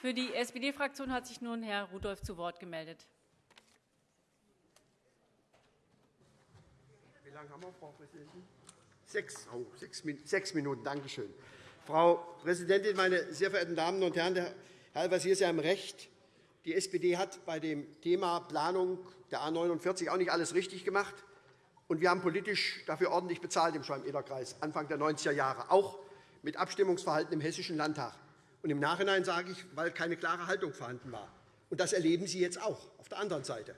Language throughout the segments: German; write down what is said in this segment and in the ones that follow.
Für die SPD-Fraktion hat sich nun Herr Rudolph zu Wort gemeldet. Wie lange haben wir, Frau Präsidentin? Sechs, oh, sechs, sechs Minuten. Danke schön. Frau Präsidentin, meine sehr verehrten Damen und Herren! Herr Al-Wazir ist ja im Recht. Die SPD hat bei dem Thema Planung der A 49 auch nicht alles richtig gemacht. Und wir haben politisch dafür ordentlich bezahlt im Schwalm-Eder-Kreis, Anfang der 90er Jahre, auch mit Abstimmungsverhalten im Hessischen Landtag. Und Im Nachhinein sage ich, weil keine klare Haltung vorhanden war. Und das erleben Sie jetzt auch auf der anderen Seite.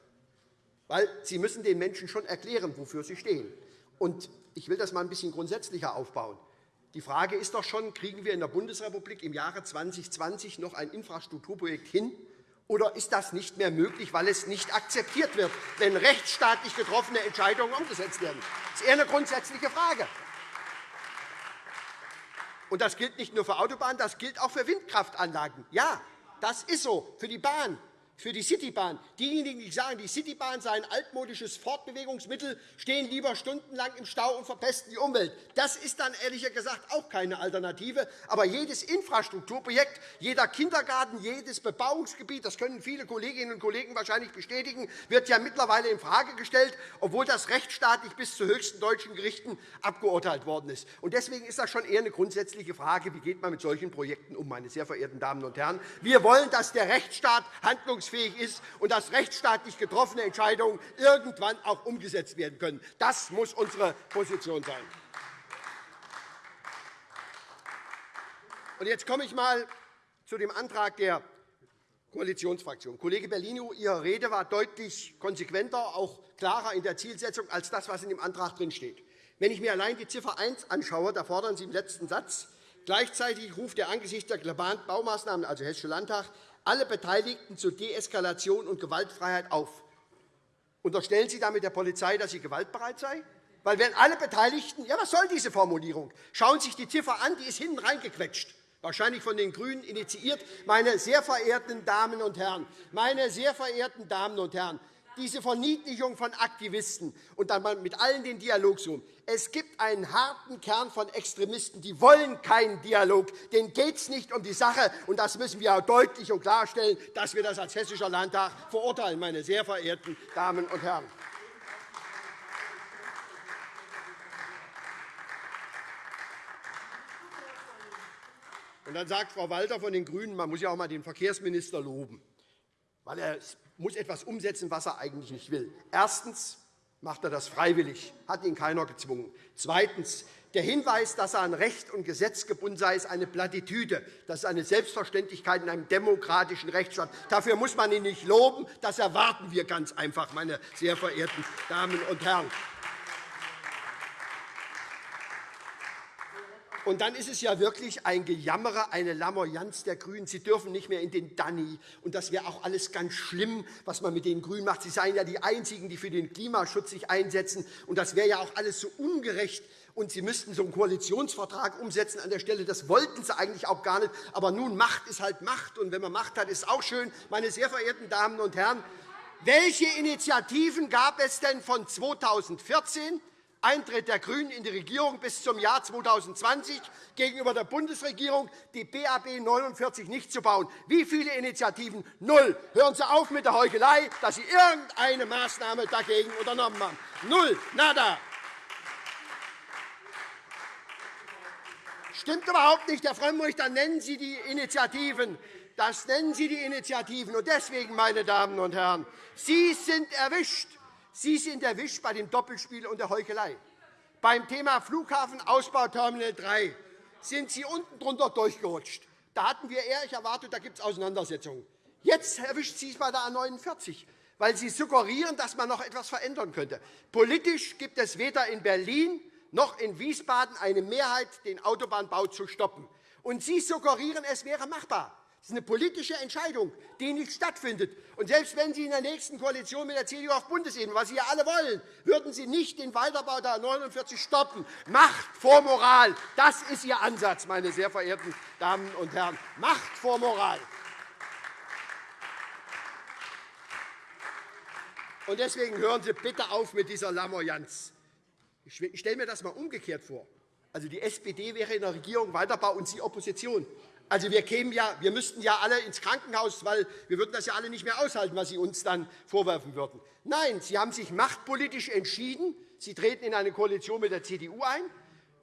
Weil Sie müssen den Menschen schon erklären, wofür sie stehen. Und ich will das einmal ein bisschen grundsätzlicher aufbauen. Die Frage ist doch schon, kriegen wir in der Bundesrepublik im Jahre 2020 noch ein Infrastrukturprojekt hin, oder ist das nicht mehr möglich, weil es nicht akzeptiert wird, wenn rechtsstaatlich getroffene Entscheidungen umgesetzt werden? Das ist eher eine grundsätzliche Frage. Und das gilt nicht nur für Autobahnen, das gilt auch für Windkraftanlagen. Ja, das ist so, für die Bahn für die Citybahn. Diejenigen, die sagen, die Citybahn sei ein altmodisches Fortbewegungsmittel, stehen lieber stundenlang im Stau und verpesten die Umwelt. Das ist dann ehrlich gesagt auch keine Alternative. Aber jedes Infrastrukturprojekt, jeder Kindergarten, jedes Bebauungsgebiet, das können viele Kolleginnen und Kollegen wahrscheinlich bestätigen, wird ja mittlerweile infrage gestellt, obwohl das rechtsstaatlich bis zu höchsten deutschen Gerichten abgeurteilt worden ist. Deswegen ist das schon eher eine grundsätzliche Frage, wie geht man mit solchen Projekten um, meine sehr verehrten Damen und Herren. Wir wollen, dass der Rechtsstaat handlungsfähig handlungsfähig ist und dass rechtsstaatlich getroffene Entscheidungen irgendwann auch umgesetzt werden können. Das muss unsere Position sein. Jetzt komme ich einmal zu dem Antrag der Koalitionsfraktion. Kollege Bellino, Ihre Rede war deutlich konsequenter, auch klarer in der Zielsetzung als das, was in dem Antrag steht. Wenn ich mir allein die Ziffer 1 anschaue, da fordern Sie im letzten Satz, gleichzeitig ruft er angesichts der globalen Baumaßnahmen, also Hessische Landtag, alle Beteiligten zur Deeskalation und Gewaltfreiheit auf. Unterstellen Sie damit der Polizei, dass sie gewaltbereit sei? Weil wenn alle Beteiligten, ja, was soll diese Formulierung? Schauen Sie sich die Ziffer an, die ist hinten reingequetscht wahrscheinlich von den GRÜNEN initiiert. Meine sehr verehrten Damen und Herren, meine sehr verehrten Damen und Herren, diese Verniedlichung von Aktivisten und dann mit allen den Dialog suchen. Es gibt einen harten Kern von Extremisten, die wollen keinen Dialog. Denen geht es nicht um die Sache. Und das müssen wir auch deutlich und klarstellen, dass wir das als Hessischer Landtag verurteilen, meine sehr verehrten Damen und Herren. Und dann sagt Frau Walter von den GRÜNEN, man muss ja auch einmal den Verkehrsminister loben, weil er muss etwas umsetzen, was er eigentlich nicht will. Erstens macht er das freiwillig, hat ihn keiner gezwungen. Zweitens. Der Hinweis, dass er an Recht und Gesetz gebunden sei, ist eine Plattitüde. Das ist eine Selbstverständlichkeit in einem demokratischen Rechtsstaat. Dafür muss man ihn nicht loben. Das erwarten wir ganz einfach, meine sehr verehrten Damen und Herren. Und dann ist es ja wirklich ein Gejammerer, eine Lamoyanz der GRÜNEN. Sie dürfen nicht mehr in den Danny. Und das wäre auch alles ganz schlimm, was man mit den GRÜNEN macht. Sie seien ja die Einzigen, die für den Klimaschutz sich einsetzen. Und das wäre ja auch alles so ungerecht. Und Sie müssten so einen Koalitionsvertrag umsetzen an der Stelle. Das wollten Sie eigentlich auch gar nicht. Aber nun, Macht ist halt Macht. Und wenn man Macht hat, ist auch schön. Meine sehr verehrten Damen und Herren, welche Initiativen gab es denn von 2014 Eintritt der GRÜNEN in die Regierung bis zum Jahr 2020 gegenüber der Bundesregierung, die BAB 49 nicht zu bauen. Wie viele Initiativen? Null. Hören Sie auf mit der Heuchelei, dass Sie irgendeine Maßnahme dagegen unternommen haben. Null. Nada. Stimmt überhaupt nicht, Herr Frömmrich, dann nennen Sie die Initiativen. Das nennen Sie die Initiativen. Und deswegen, meine Damen und Herren, Sie sind erwischt. Sie sind erwischt bei dem Doppelspiel und der Heuchelei. Beim Thema Flughafenausbau Terminal 3 sind Sie unten drunter durchgerutscht. Da hatten wir ehrlich erwartet, da gibt es Auseinandersetzungen. Jetzt erwischt Sie es bei der A 49, weil Sie suggerieren, dass man noch etwas verändern könnte. Politisch gibt es weder in Berlin noch in Wiesbaden eine Mehrheit, den Autobahnbau zu stoppen. Und Sie suggerieren, es wäre machbar. Das ist eine politische Entscheidung, die nicht stattfindet. Und selbst wenn Sie in der nächsten Koalition mit der CDU auf Bundesebene, was Sie ja alle wollen, würden Sie nicht den Weiterbau der 49 stoppen. Macht vor Moral. Das ist Ihr Ansatz, meine sehr verehrten Damen und Herren. Macht vor Moral. Und deswegen hören Sie bitte auf mit dieser Lamoyanz. Ich stelle mir das einmal umgekehrt vor. Also die SPD wäre in der Regierung Weiterbau und Sie Opposition. Also wir, kämen ja, wir müssten ja alle ins Krankenhaus, weil wir würden das ja alle nicht mehr aushalten, was Sie uns dann vorwerfen würden. Nein, Sie haben sich machtpolitisch entschieden. Sie treten in eine Koalition mit der CDU ein.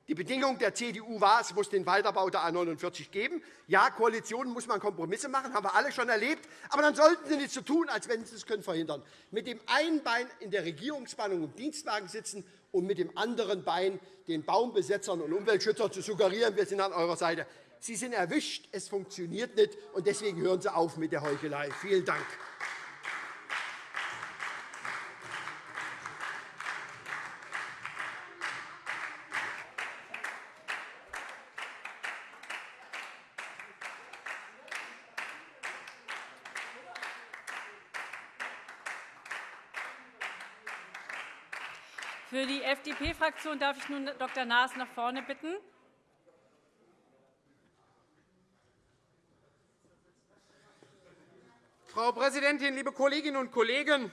Die Bedingung der CDU war, es muss den Weiterbau der A 49 geben. Ja, Koalitionen muss man Kompromisse machen, haben wir alle schon erlebt. Aber dann sollten Sie nicht so tun, als wenn Sie es können verhindern. Mit dem einen Bein in der Regierungsspannung im Dienstwagen sitzen und mit dem anderen Bein den Baumbesetzern und Umweltschützern zu suggerieren, wir sind an eurer Seite. Sie sind erwischt, es funktioniert nicht, und deswegen hören Sie auf mit der Heuchelei. Vielen Dank. Für die FDP-Fraktion darf ich nun Dr. Naas nach vorne bitten. Frau Präsidentin, liebe Kolleginnen und Kollegen!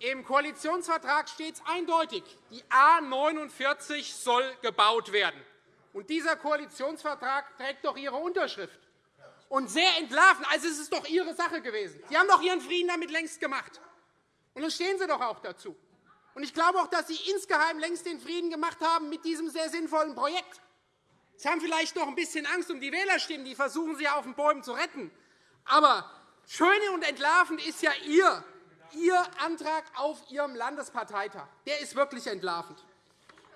Im Koalitionsvertrag steht es eindeutig, die A 49 soll gebaut werden. Und dieser Koalitionsvertrag trägt doch Ihre Unterschrift. Und sehr entlarven. Also, es ist doch Ihre Sache gewesen. Sie haben doch Ihren Frieden damit längst gemacht. Und dann stehen Sie doch auch dazu. Und ich glaube auch, dass Sie insgeheim längst den Frieden gemacht haben mit diesem sehr sinnvollen Projekt. Sie haben vielleicht noch ein bisschen Angst um die Wählerstimmen, die versuchen Sie auf den Bäumen zu retten. Aber schön und entlarvend ist ja Ihr, Ihr Antrag auf Ihrem Landesparteitag. Der ist wirklich entlarvend.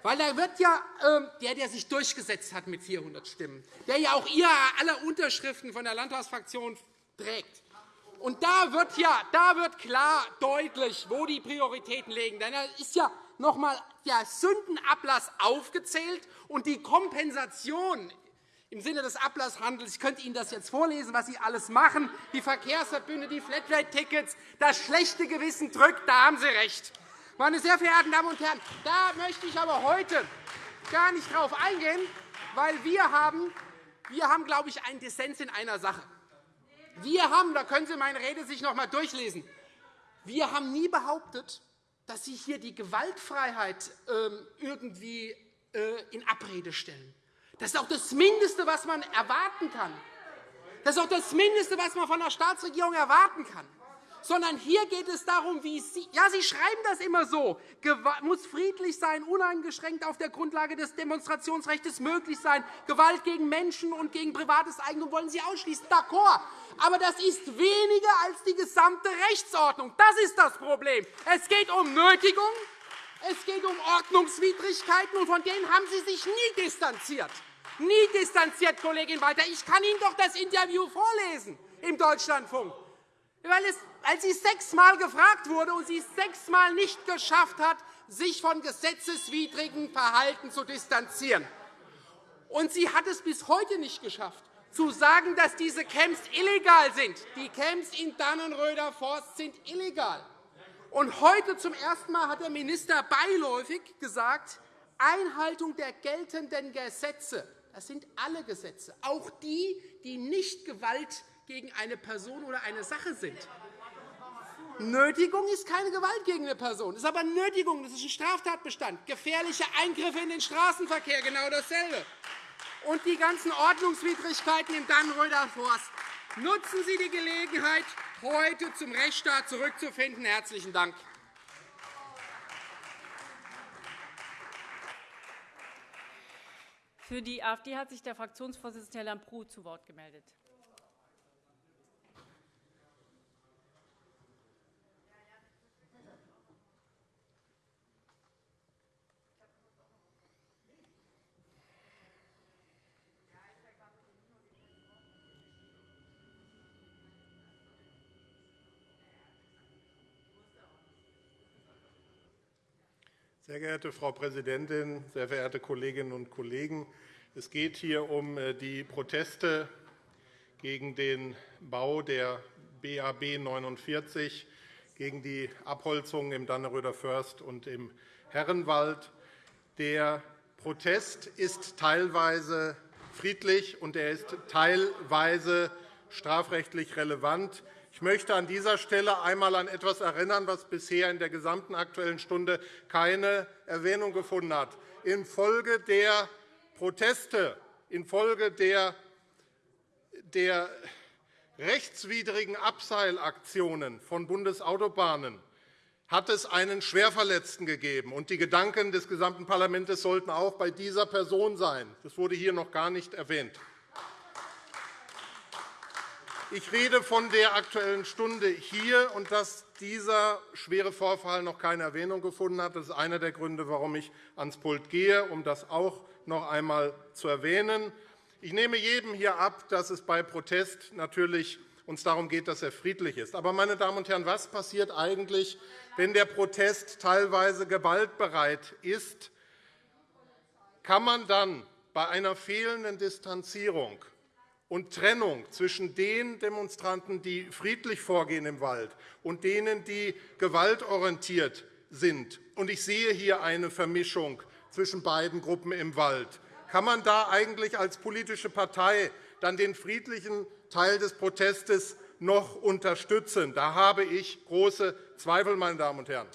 Weil da wird ja äh, der, der sich durchgesetzt hat mit 400 Stimmen, der ja auch Ihre aller Unterschriften von der Landtagsfraktion trägt, und da wird, ja, da wird klar deutlich, wo die Prioritäten liegen. Denn da ist ja noch einmal der Sündenablass aufgezählt und die Kompensation im Sinne des Ablasshandels. Ich könnte Ihnen das jetzt vorlesen, was Sie alles machen. Die Verkehrsverbünde, die Flatrate-Tickets, das schlechte Gewissen drückt. Da haben Sie recht. Meine sehr verehrten Damen und Herren, da möchte ich aber heute gar nicht darauf eingehen, weil wir haben, wir haben, glaube ich, einen Dissens in einer Sache. Wir haben, da können Sie meine Rede sich noch einmal durchlesen, wir haben nie behauptet, dass Sie hier die Gewaltfreiheit ähm, irgendwie äh, in Abrede stellen. Das ist auch das Mindeste, was man erwarten kann. Das ist auch das Mindeste, was man von der Staatsregierung erwarten kann sondern hier geht es darum, wie Sie, ja, Sie schreiben das immer so, muss friedlich sein, uneingeschränkt auf der Grundlage des Demonstrationsrechts möglich sein, Gewalt gegen Menschen und gegen privates Eigentum wollen Sie ausschließen. D'accord. Aber das ist weniger als die gesamte Rechtsordnung. Das ist das Problem. Es geht um Nötigung, es geht um Ordnungswidrigkeiten, und von denen haben Sie sich nie distanziert. Nie distanziert, Kollegin Walter. Ich kann Ihnen doch das Interview vorlesen im Deutschlandfunk weil, es, weil sie sechsmal gefragt wurde und sie es sechsmal nicht geschafft hat, sich von gesetzeswidrigem Verhalten zu distanzieren. Und sie hat es bis heute nicht geschafft, zu sagen, dass diese Camps illegal sind. Die Camps in Dannenröder Forst sind illegal. Und heute zum ersten Mal hat der Minister beiläufig gesagt, Einhaltung der geltenden Gesetze. Das sind alle Gesetze, auch die, die nicht Gewalt gegen eine Person oder eine Sache sind. Nötigung ist keine Gewalt gegen eine Person. Das ist aber Nötigung, das ist ein Straftatbestand. Gefährliche Eingriffe in den Straßenverkehr, genau dasselbe. Und die ganzen Ordnungswidrigkeiten im Dannröder Forst. Nutzen Sie die Gelegenheit, heute zum Rechtsstaat zurückzufinden. Herzlichen Dank. Für die AfD hat sich der Fraktionsvorsitzende Herr Lambrou zu Wort gemeldet. Sehr geehrte Frau Präsidentin, sehr verehrte Kolleginnen und Kollegen! Es geht hier um äh, die Proteste gegen den Bau der BAB 49, gegen die Abholzung im Danneröder Först und im Herrenwald. Der Protest ist teilweise friedlich, und er ist teilweise strafrechtlich relevant. Ich möchte an dieser Stelle einmal an etwas erinnern, was bisher in der gesamten Aktuellen Stunde keine Erwähnung gefunden hat. Infolge der Proteste, infolge der der rechtswidrigen Abseilaktionen von Bundesautobahnen hat es einen Schwerverletzten gegeben. Und die Gedanken des gesamten Parlaments sollten auch bei dieser Person sein. Das wurde hier noch gar nicht erwähnt. Ich rede von der Aktuellen Stunde hier und dass dieser schwere Vorfall noch keine Erwähnung gefunden hat. Das ist einer der Gründe, warum ich ans Pult gehe, um das auch noch einmal zu erwähnen. Ich nehme jedem hier ab, dass es bei Protest natürlich uns darum geht, dass er friedlich ist. Aber, meine Damen und Herren, was passiert eigentlich, wenn der Protest teilweise gewaltbereit ist? Kann man dann bei einer fehlenden Distanzierung und Trennung zwischen den Demonstranten, die friedlich vorgehen im Wald, und denen, die gewaltorientiert sind. Und ich sehe hier eine Vermischung zwischen beiden Gruppen im Wald. Kann man da eigentlich als politische Partei dann den friedlichen Teil des Protestes noch unterstützen? Da habe ich große Zweifel, meine Damen und Herren.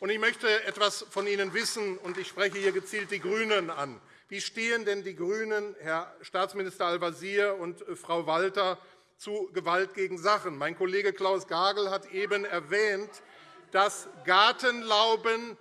Ich möchte etwas von Ihnen wissen, und ich spreche hier gezielt die GRÜNEN an. Wie stehen denn die GRÜNEN, Herr Staatsminister Al-Wazir und äh, Frau Walter, zu Gewalt gegen Sachen? Mein Kollege Klaus Gagel hat eben erwähnt, dass Gartenlauben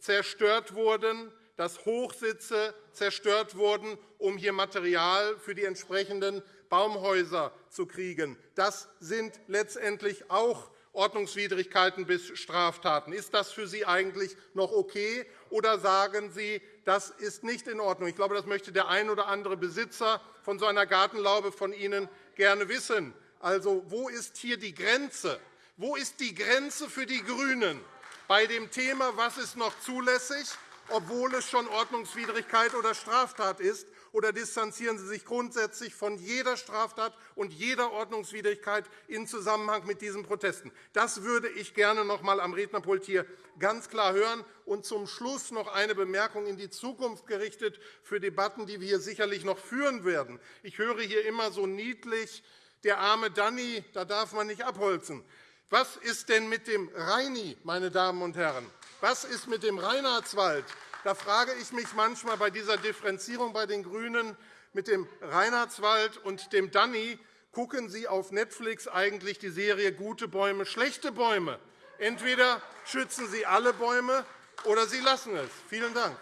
zerstört wurden, dass Hochsitze zerstört wurden, um hier Material für die entsprechenden Baumhäuser zu kriegen. Das sind letztendlich auch Ordnungswidrigkeiten bis Straftaten. Ist das für Sie eigentlich noch okay, oder sagen Sie, das ist nicht in Ordnung? Ich glaube, das möchte der ein oder andere Besitzer von so einer Gartenlaube von Ihnen gerne wissen. Also, wo ist hier die Grenze? Wo ist die Grenze für die GRÜNEN bei dem Thema, was ist noch zulässig, obwohl es schon Ordnungswidrigkeit oder Straftat ist? Oder distanzieren Sie sich grundsätzlich von jeder Straftat und jeder Ordnungswidrigkeit in Zusammenhang mit diesen Protesten? Das würde ich gerne noch einmal am Rednerpult hier ganz klar hören. Und zum Schluss noch eine Bemerkung in die Zukunft gerichtet für Debatten, die wir hier sicherlich noch führen werden. Ich höre hier immer so niedlich, der arme Danny, da darf man nicht abholzen. Was ist denn mit dem Rheini, meine Damen und Herren? Was ist mit dem Reinhardswald? Da frage ich mich manchmal bei dieser Differenzierung bei den GRÜNEN mit dem Reinhardswald und dem Danny, gucken Sie auf Netflix eigentlich die Serie Gute Bäume, schlechte Bäume? Entweder schützen Sie alle Bäume oder Sie lassen es. Vielen Dank.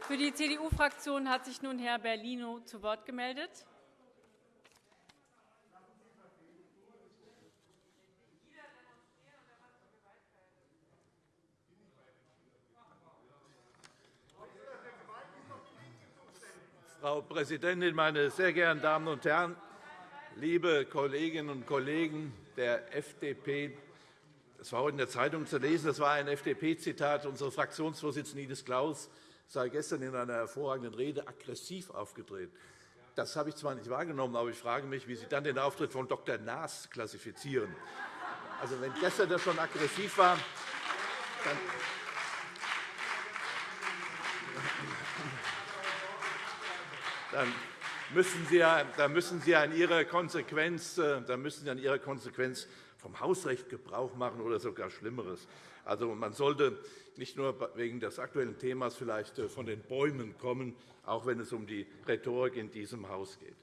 Für die CDU-Fraktion hat sich nun Herr Bellino zu Wort gemeldet. Frau Präsidentin, meine sehr geehrten Damen und Herren! Liebe Kolleginnen und Kollegen der FDP, es war heute in der Zeitung zu lesen, das war ein FDP-Zitat. Unsere Fraktionsvorsitzende Ines Klaus sei gestern in einer hervorragenden Rede aggressiv aufgedreht. Das habe ich zwar nicht wahrgenommen, aber ich frage mich, wie Sie dann den Auftritt von Dr. Naas klassifizieren. Also, wenn gestern das schon aggressiv war, dann dann müssen Sie, äh, an Ihrer Konsequenz vom Hausrecht Gebrauch machen oder sogar Schlimmeres. Also, man sollte nicht nur wegen des aktuellen Themas vielleicht äh, von den Bäumen kommen, auch wenn es um die Rhetorik in diesem Haus geht.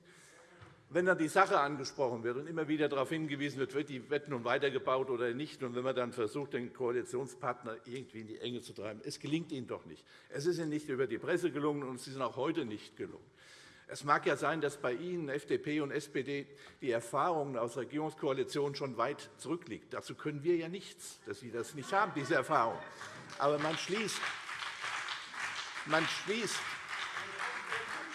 Wenn dann die Sache angesprochen wird und immer wieder darauf hingewiesen wird, wird die Wette nun weitergebaut oder nicht, und wenn man dann versucht, den Koalitionspartner irgendwie in die Enge zu treiben, es gelingt ihnen doch nicht. Es ist ihnen nicht über die Presse gelungen, und es ist ihnen auch heute nicht gelungen. Es mag ja sein, dass bei Ihnen, FDP und SPD, die Erfahrungen aus der Regierungskoalition schon weit zurückliegen. Dazu können wir ja nichts, dass Sie das nicht haben, diese Erfahrung. Aber man schließt, man schließt,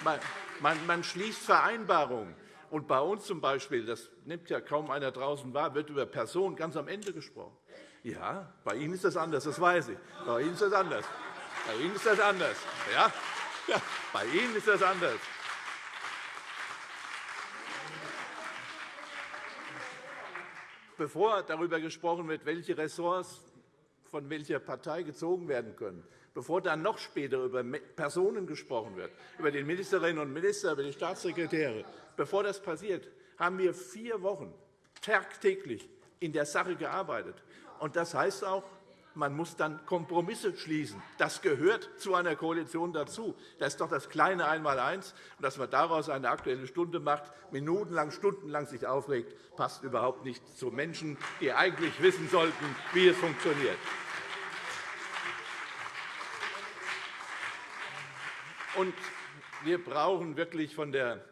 man, man, man schließt Vereinbarungen. Und bei uns zum Beispiel, das nimmt ja kaum einer draußen wahr, wird über Personen ganz am Ende gesprochen. Ja, bei Ihnen ist das anders, das weiß ich. Bei Ihnen ist das anders. Bei Ihnen ist das anders. Ja, ja bei Ihnen ist das anders. Bevor darüber gesprochen wird, welche Ressorts von welcher Partei gezogen werden können, bevor dann noch später über Personen gesprochen wird, über die Ministerinnen und Minister, über die Staatssekretäre, bevor das passiert, haben wir vier Wochen tagtäglich in der Sache gearbeitet. Das heißt auch, man muss dann Kompromisse schließen. Das gehört zu einer Koalition dazu. Das ist doch das kleine Einmaleins. Und dass man daraus eine Aktuelle Stunde macht, minutenlang, stundenlang sich aufregt, passt überhaupt nicht zu Menschen, die eigentlich wissen sollten, wie es funktioniert. Und wir brauchen wirklich von der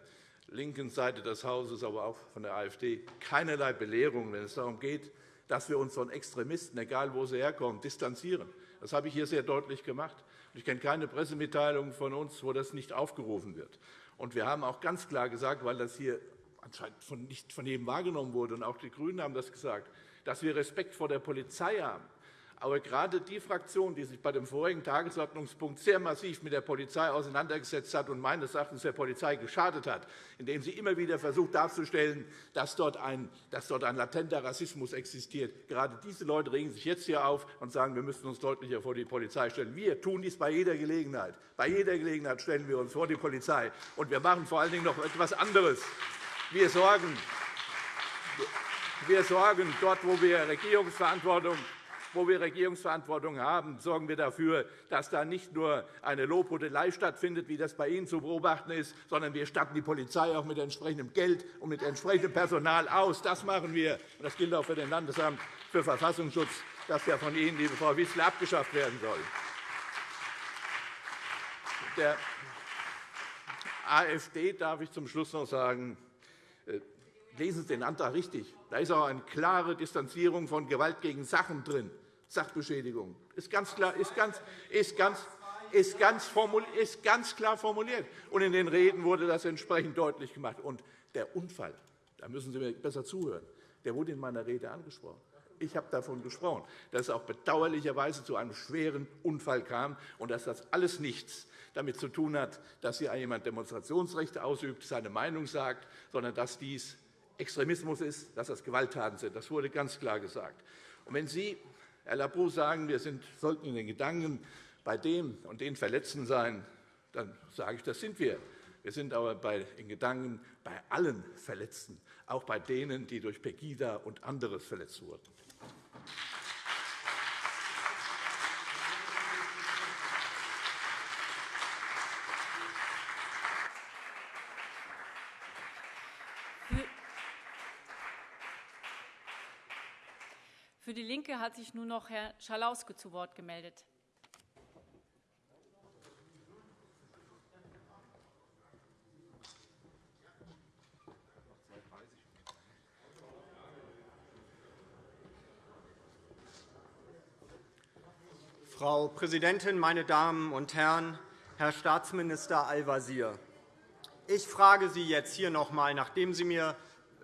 linken Seite des Hauses, aber auch von der AfD, keinerlei Belehrung, wenn es darum geht, dass wir uns von Extremisten, egal wo sie herkommen, distanzieren. Das habe ich hier sehr deutlich gemacht. Ich kenne keine Pressemitteilung von uns, wo das nicht aufgerufen wird. Und wir haben auch ganz klar gesagt, weil das hier anscheinend nicht von jedem wahrgenommen wurde, und auch die GRÜNEN haben das gesagt, dass wir Respekt vor der Polizei haben. Aber gerade die Fraktion, die sich bei dem vorigen Tagesordnungspunkt sehr massiv mit der Polizei auseinandergesetzt hat und meines Erachtens der Polizei geschadet hat, indem sie immer wieder versucht darzustellen, dass dort ein, dass dort ein latenter Rassismus existiert, gerade diese Leute regen sich jetzt hier auf und sagen, wir müssen uns deutlicher vor die Polizei stellen. Wir tun dies bei jeder Gelegenheit. Bei jeder Gelegenheit stellen wir uns vor die Polizei. Und wir machen vor allen Dingen noch etwas anderes. Wir sorgen, wir sorgen dort, wo wir Regierungsverantwortung wo wir Regierungsverantwortung haben, sorgen wir dafür, dass da nicht nur eine Lobhudelei stattfindet, wie das bei Ihnen zu beobachten ist, sondern wir statten die Polizei auch mit entsprechendem Geld und mit entsprechendem Personal aus. Das machen wir. Das gilt auch für den Landesamt für Verfassungsschutz, das ja von Ihnen, liebe Frau Wissler, abgeschafft werden soll. Der AfD darf ich zum Schluss noch sagen, äh, lesen Sie den Antrag richtig. Da ist auch eine klare Distanzierung von Gewalt gegen Sachen drin. Sachbeschädigung. Ist ganz klar, ist ganz, ist ganz, ist ganz, ist ganz klar formuliert. Und in den Reden wurde das entsprechend deutlich gemacht. Und der Unfall, da müssen Sie mir besser zuhören, der wurde in meiner Rede angesprochen. Ich habe davon gesprochen, dass es auch bedauerlicherweise zu einem schweren Unfall kam und dass das alles nichts damit zu tun hat, dass hier jemand Demonstrationsrechte ausübt, seine Meinung sagt, sondern dass dies Extremismus ist, dass das Gewalttaten sind. Das wurde ganz klar gesagt. Und wenn Sie Herr Labou sagen, wir sind, sollten in den Gedanken bei dem und den Verletzten sein, dann sage ich, das sind wir. Wir sind aber bei, in Gedanken bei allen Verletzten, auch bei denen, die durch Pegida und anderes verletzt wurden. Für DIE LINKE hat sich nun noch Herr Schalauske zu Wort gemeldet. Frau Präsidentin, meine Damen und Herren! Herr Staatsminister Al-Wazir, ich frage Sie jetzt hier noch einmal, nachdem Sie mir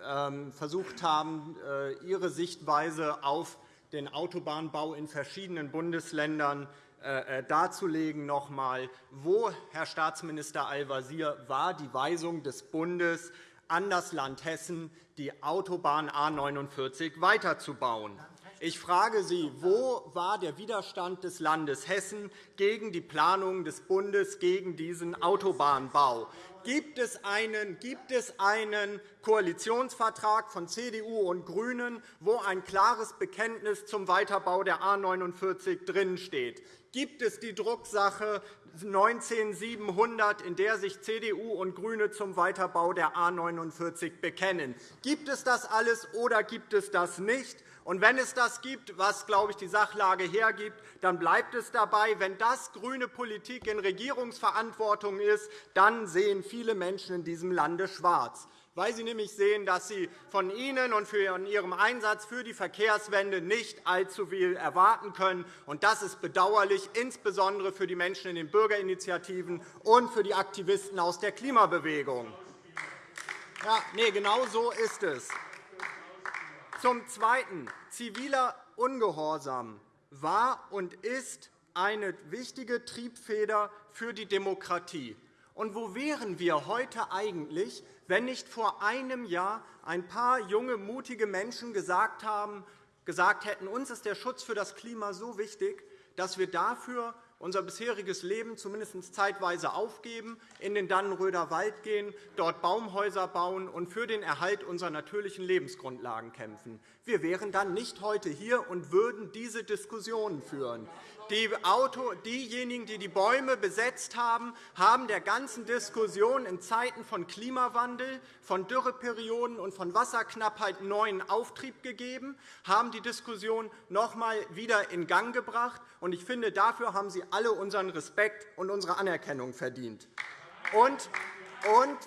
ähm, versucht haben, äh, Ihre Sichtweise auf den Autobahnbau in verschiedenen Bundesländern äh, äh, darzulegen. Noch einmal. Wo, Herr Staatsminister Al-Wazir, war die Weisung des Bundes an das Land Hessen, die Autobahn A 49 weiterzubauen? Ich frage Sie, wo war der Widerstand des Landes Hessen gegen die Planungen des Bundes gegen diesen Autobahnbau? Gibt es einen, gibt es einen Koalitionsvertrag von CDU und GRÜNEN, wo ein klares Bekenntnis zum Weiterbau der A 49 drinsteht? Gibt es die Drucksache 19700, in der sich CDU und GRÜNE zum Weiterbau der A 49 bekennen? Gibt es das alles oder gibt es das nicht? Und wenn es das gibt, was, glaube ich, die Sachlage hergibt, dann bleibt es dabei. Wenn das grüne Politik in Regierungsverantwortung ist, dann sehen viele Menschen in diesem Lande schwarz weil sie nämlich sehen, dass sie von Ihnen und von Ihrem Einsatz für die Verkehrswende nicht allzu viel erwarten können. Das ist bedauerlich, insbesondere für die Menschen in den Bürgerinitiativen und für die Aktivisten aus der Klimabewegung. Ja, nee, genau so ist es. Zum Zweiten. Ziviler Ungehorsam war und ist eine wichtige Triebfeder für die Demokratie. Und wo wären wir heute eigentlich, wenn nicht vor einem Jahr ein paar junge, mutige Menschen gesagt, haben, gesagt hätten, uns ist der Schutz für das Klima so wichtig, dass wir dafür unser bisheriges Leben zumindest zeitweise aufgeben, in den Dannenröder Wald gehen, dort Baumhäuser bauen und für den Erhalt unserer natürlichen Lebensgrundlagen kämpfen. Wir wären dann nicht heute hier und würden diese Diskussionen führen. Diejenigen, die die Bäume besetzt haben, haben der ganzen Diskussion in Zeiten von Klimawandel, von Dürreperioden und von Wasserknappheit neuen Auftrieb gegeben, haben die Diskussion noch einmal wieder in Gang gebracht. Ich finde, dafür haben Sie alle unseren Respekt und unsere Anerkennung verdient. Und,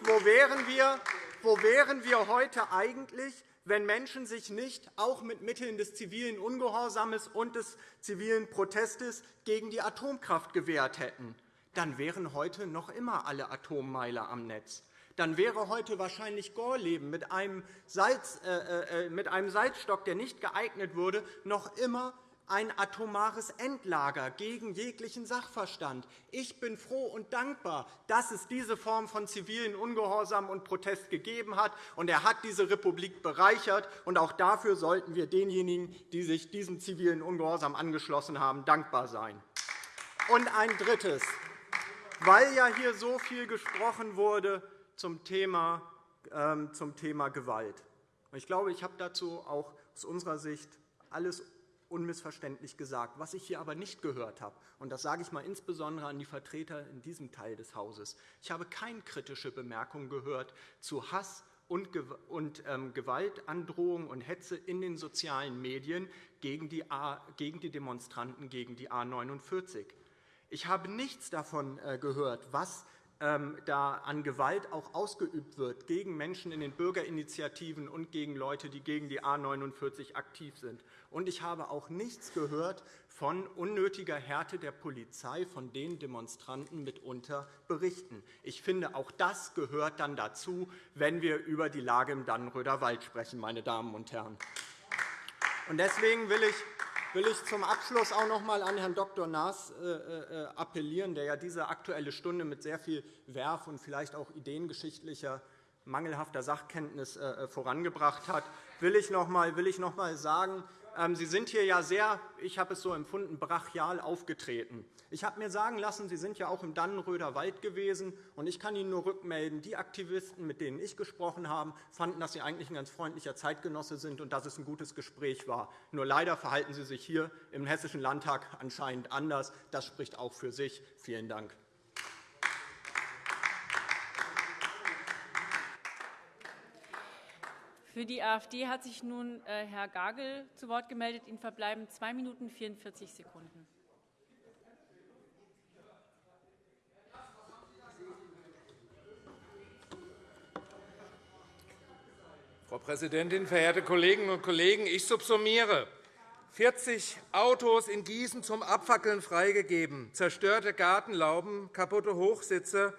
wo, wären wir, wo wären wir heute eigentlich, wenn Menschen sich nicht auch mit Mitteln des zivilen Ungehorsams und des zivilen Protestes gegen die Atomkraft gewehrt hätten. Dann wären heute noch immer alle Atommeiler am Netz. Dann wäre heute wahrscheinlich Gorleben mit einem, Salz, äh, äh, äh mit einem Salzstock, der nicht geeignet wurde, noch immer ein atomares Endlager gegen jeglichen Sachverstand. Ich bin froh und dankbar, dass es diese Form von zivilen Ungehorsam und Protest gegeben hat. Und er hat diese Republik bereichert. Und auch dafür sollten wir denjenigen, die sich diesem zivilen Ungehorsam angeschlossen haben, dankbar sein. Und ein Drittes. Weil ja hier so viel gesprochen wurde zum Thema, ähm, zum Thema Gewalt. Ich glaube, ich habe dazu auch aus unserer Sicht alles unmissverständlich gesagt. Was ich hier aber nicht gehört habe, und das sage ich mal insbesondere an die Vertreter in diesem Teil des Hauses, ich habe keine kritische Bemerkung gehört zu Hass und ähm, Gewaltandrohung und Hetze in den sozialen Medien gegen die Demonstranten gegen die A 49. Ich habe nichts davon äh, gehört, was da an Gewalt auch ausgeübt wird gegen Menschen in den Bürgerinitiativen und gegen Leute, die gegen die A 49 aktiv sind. Und ich habe auch nichts gehört von unnötiger Härte der Polizei, von denen Demonstranten mitunter berichten. Ich finde, auch das gehört dann dazu, wenn wir über die Lage im Dannenröder Wald sprechen, meine Damen und Herren. Deswegen will ich will ich zum Abschluss auch noch einmal an Herrn Dr. Naas äh, äh, appellieren, der ja diese Aktuelle Stunde mit sehr viel Werf und vielleicht auch ideengeschichtlicher mangelhafter Sachkenntnis äh, vorangebracht hat, will ich noch einmal sagen, Sie sind hier ja sehr, ich habe es so empfunden, brachial aufgetreten. Ich habe mir sagen lassen, Sie sind ja auch im Dannenröder Wald gewesen. und Ich kann Ihnen nur rückmelden, die Aktivisten, mit denen ich gesprochen habe, fanden, dass Sie eigentlich ein ganz freundlicher Zeitgenosse sind und dass es ein gutes Gespräch war. Nur leider verhalten Sie sich hier im Hessischen Landtag anscheinend anders. Das spricht auch für sich. Vielen Dank. Für die AfD hat sich nun äh, Herr Gagel zu Wort gemeldet. Ihnen verbleiben 2 Minuten 44 Sekunden. Frau Präsidentin, verehrte Kolleginnen und Kollegen! Ich subsumiere. 40 Autos in Gießen zum Abfackeln freigegeben, zerstörte Gartenlauben, kaputte Hochsitze.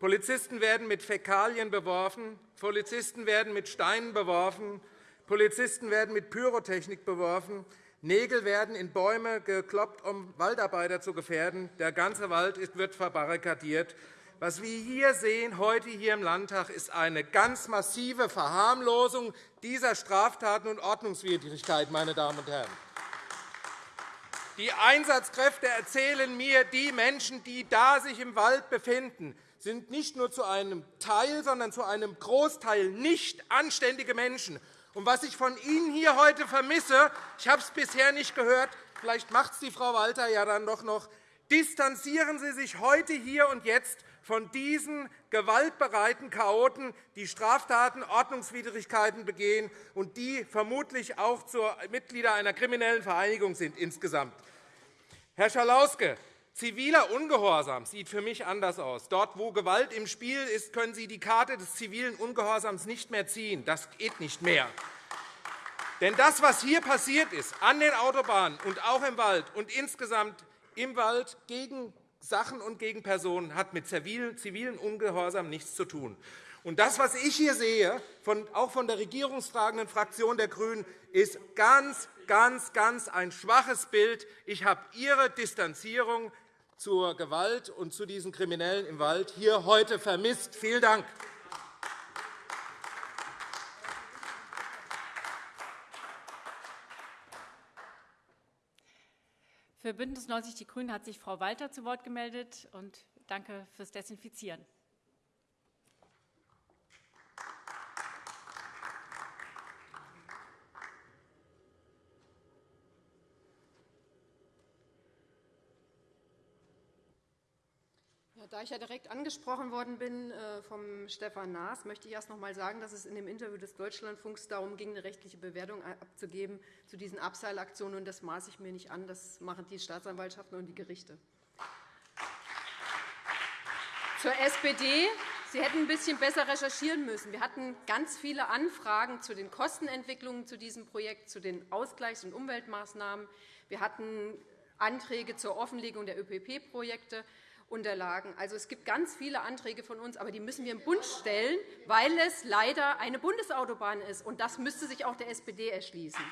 Polizisten werden mit Fäkalien beworfen, Polizisten werden mit Steinen beworfen, Polizisten werden mit Pyrotechnik beworfen, Nägel werden in Bäume gekloppt, um Waldarbeiter zu gefährden. Der ganze Wald wird verbarrikadiert. Was wir hier sehen, heute hier im Landtag, ist eine ganz massive Verharmlosung dieser Straftaten und Ordnungswidrigkeiten. Meine Damen und Herren. Die Einsatzkräfte erzählen mir, die Menschen, die da sich im Wald befinden, sind nicht nur zu einem Teil, sondern zu einem Großteil nicht anständige Menschen. Und was ich von Ihnen hier heute vermisse, ich habe es bisher nicht gehört, vielleicht macht es die Frau Walter ja dann doch noch, distanzieren Sie sich heute hier und jetzt von diesen gewaltbereiten Chaoten, die Straftaten, Ordnungswidrigkeiten begehen und die vermutlich auch Mitglieder einer kriminellen Vereinigung sind insgesamt. Herr Schalauske, ziviler Ungehorsam sieht für mich anders aus. Dort, wo Gewalt im Spiel ist, können Sie die Karte des zivilen Ungehorsams nicht mehr ziehen. Das geht nicht mehr. Denn das, was hier passiert ist, an den Autobahnen und auch im Wald und insgesamt im Wald gegen Sachen und gegen Personen hat mit zivilen Ungehorsam nichts zu tun. Und das, was ich hier sehe, auch von der regierungstragenden Fraktion der GRÜNEN, ist ganz, ganz, ganz ein schwaches Bild. Ich habe Ihre Distanzierung zur Gewalt und zu diesen Kriminellen im Wald hier heute vermisst. Vielen Dank. Für BÜNDNIS 90 die GRÜNEN hat sich Frau Walter zu Wort gemeldet. Und danke fürs Desinfizieren. Da ich ja direkt angesprochen worden bin äh, vom Stefan Naas, möchte ich erst noch einmal sagen, dass es in dem Interview des Deutschlandfunks darum ging, eine rechtliche Bewertung abzugeben zu diesen Abseilaktionen. Das maße ich mir nicht an. Das machen die Staatsanwaltschaften und die Gerichte. Zur SPD. Sie hätten ein bisschen besser recherchieren müssen. Wir hatten ganz viele Anfragen zu den Kostenentwicklungen zu diesem Projekt, zu den Ausgleichs- und Umweltmaßnahmen. Wir hatten Anträge zur Offenlegung der ÖPP-Projekte. Unterlagen. Also, es gibt ganz viele Anträge von uns, aber die müssen wir im Bund stellen, weil es leider eine Bundesautobahn ist. Und das müsste sich auch der SPD erschließen.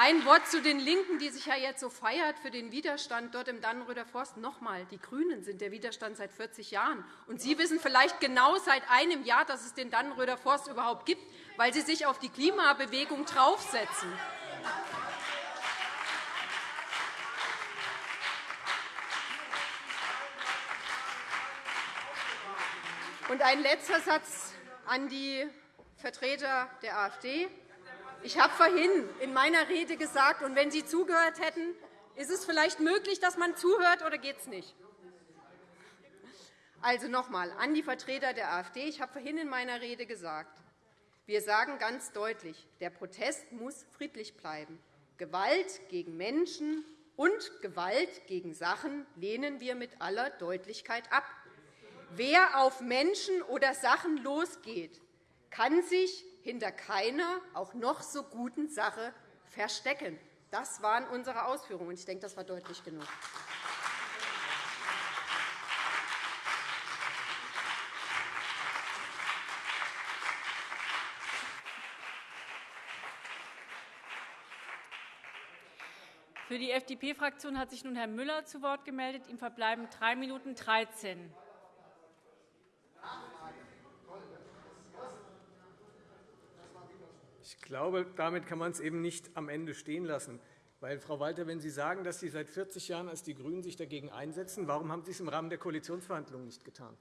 Ein Wort zu den LINKEN, die sich ja jetzt so feiert für den Widerstand dort im Dannenröder Forst. Noch einmal, die GRÜNEN sind der Widerstand seit 40 Jahren. Und Sie wissen vielleicht genau seit einem Jahr, dass es den Dannenröder Forst überhaupt gibt, weil Sie sich auf die Klimabewegung draufsetzen. Und ein letzter Satz an die Vertreter der AfD. Ich habe vorhin in meiner Rede gesagt, und wenn Sie zugehört hätten, ist es vielleicht möglich, dass man zuhört, oder geht es nicht? Also noch einmal an die Vertreter der AfD. Ich habe vorhin in meiner Rede gesagt, wir sagen ganz deutlich, der Protest muss friedlich bleiben. Gewalt gegen Menschen und Gewalt gegen Sachen lehnen wir mit aller Deutlichkeit ab. Wer auf Menschen oder Sachen losgeht, kann sich hinter keiner, auch noch so guten Sache verstecken. Das waren unsere Ausführungen. Ich denke, das war deutlich genug. Für die FDP-Fraktion hat sich nun Herr Müller zu Wort gemeldet. Ihm verbleiben 3 Minuten 13. Ich glaube, damit kann man es eben nicht am Ende stehen lassen. Weil, Frau Walter, wenn Sie sagen, dass Sie seit 40 Jahren als die GRÜNEN sich dagegen einsetzen, warum haben Sie es im Rahmen der Koalitionsverhandlungen nicht getan?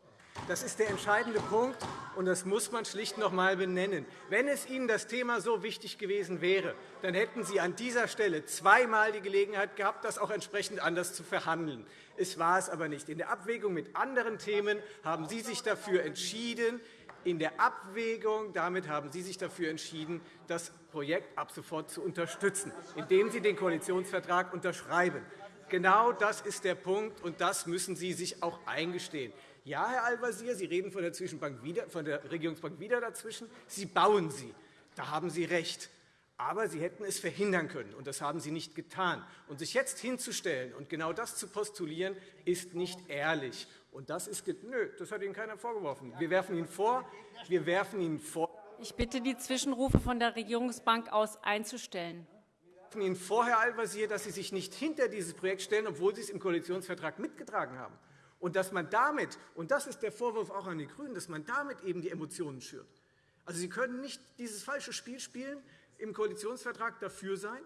Das ist der entscheidende Punkt, und das muss man schlicht noch einmal benennen. Wenn es Ihnen das Thema so wichtig gewesen wäre, dann hätten Sie an dieser Stelle zweimal die Gelegenheit gehabt, das auch entsprechend anders zu verhandeln. Es war es aber nicht. In der Abwägung mit anderen Themen haben Sie sich dafür entschieden, in der Abwägung damit haben Sie sich dafür entschieden, das Projekt ab sofort zu unterstützen, indem Sie den Koalitionsvertrag unterschreiben. Genau das ist der Punkt, und das müssen Sie sich auch eingestehen. Ja, Herr Al-Wazir, Sie reden von der, Zwischenbank wieder, von der Regierungsbank wieder dazwischen. Sie bauen sie. Da haben Sie recht. Aber Sie hätten es verhindern können, und das haben Sie nicht getan. Und sich jetzt hinzustellen und genau das zu postulieren, ist nicht ehrlich. Und das ist nö, das hat Ihnen keiner vorgeworfen. Wir werfen Ihnen vor, wir werfen Ihnen vor. Ich bitte, die Zwischenrufe von der Regierungsbank aus einzustellen. Wir werfen Ihnen vor, Herr Al-Wazir, dass Sie sich nicht hinter dieses Projekt stellen, obwohl Sie es im Koalitionsvertrag mitgetragen haben. Und dass man damit, und das ist der Vorwurf auch an die GRÜNEN, dass man damit eben die Emotionen schürt. Also Sie können nicht dieses falsche Spiel spielen, im Koalitionsvertrag dafür sein,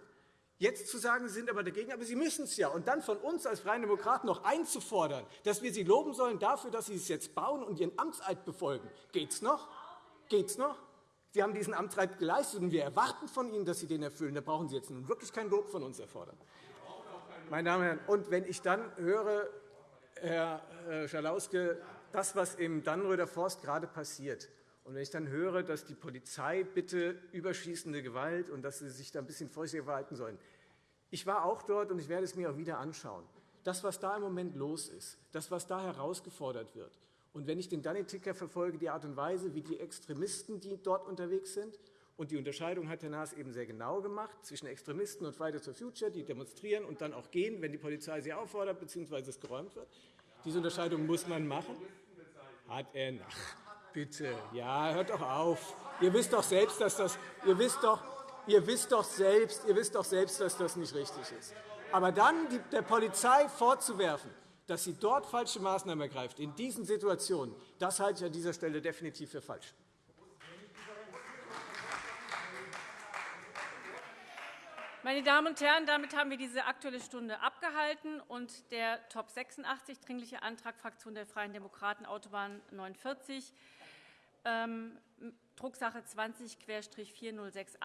jetzt zu sagen, Sie sind aber dagegen, aber Sie müssen es ja, und dann von uns als Freien Demokraten noch einzufordern, dass wir Sie loben sollen dafür, dass Sie es jetzt bauen und Ihren Amtseid befolgen. Geht es noch? Geht's noch? Sie haben diesen Amtseid geleistet, und wir erwarten von Ihnen, dass Sie den erfüllen. Da brauchen Sie jetzt nun wirklich kein Lob von uns erfordern. Meine Damen und Herren, und wenn ich dann höre, Herr äh, Schalauske, das, was im Dannröder Forst gerade passiert, und wenn ich dann höre, dass die Polizei bitte überschießende Gewalt und dass sie sich da ein bisschen vorsichtiger verhalten sollen. Ich war auch dort und ich werde es mir auch wieder anschauen. Das, was da im Moment los ist, das, was da herausgefordert wird, und wenn ich den Dunning-Ticker verfolge, die Art und Weise, wie die Extremisten, die dort unterwegs sind, und die Unterscheidung hat Herr Naas eben sehr genau gemacht zwischen Extremisten und Fridays for Future, die demonstrieren und dann auch gehen, wenn die Polizei sie auffordert bzw. es geräumt wird. Diese Unterscheidung muss man machen. Hat er nach. Bitte, ja, hört doch auf. Ihr wisst doch selbst, dass das, ihr wisst doch, ihr wisst doch selbst, ihr wisst doch selbst, dass das nicht richtig ist. Aber dann der Polizei vorzuwerfen, dass sie dort falsche Maßnahmen ergreift, in diesen Situationen, das halte ich an dieser Stelle definitiv für falsch. Meine Damen und Herren, damit haben wir diese Aktuelle Stunde abgehalten. und Der Top 86, Dringliche Antrag Fraktion der Freien Demokraten, Autobahn 49, ähm, Drucksache 20-4068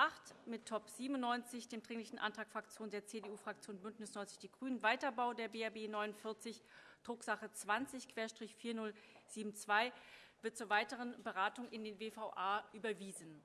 mit Top 97, dem Dringlichen Antrag Fraktion der CDU-Fraktion BÜNDNIS 90 die GRÜNEN, Weiterbau der BRB 49, Drucksache 20-4072, wird zur weiteren Beratung in den WVA überwiesen.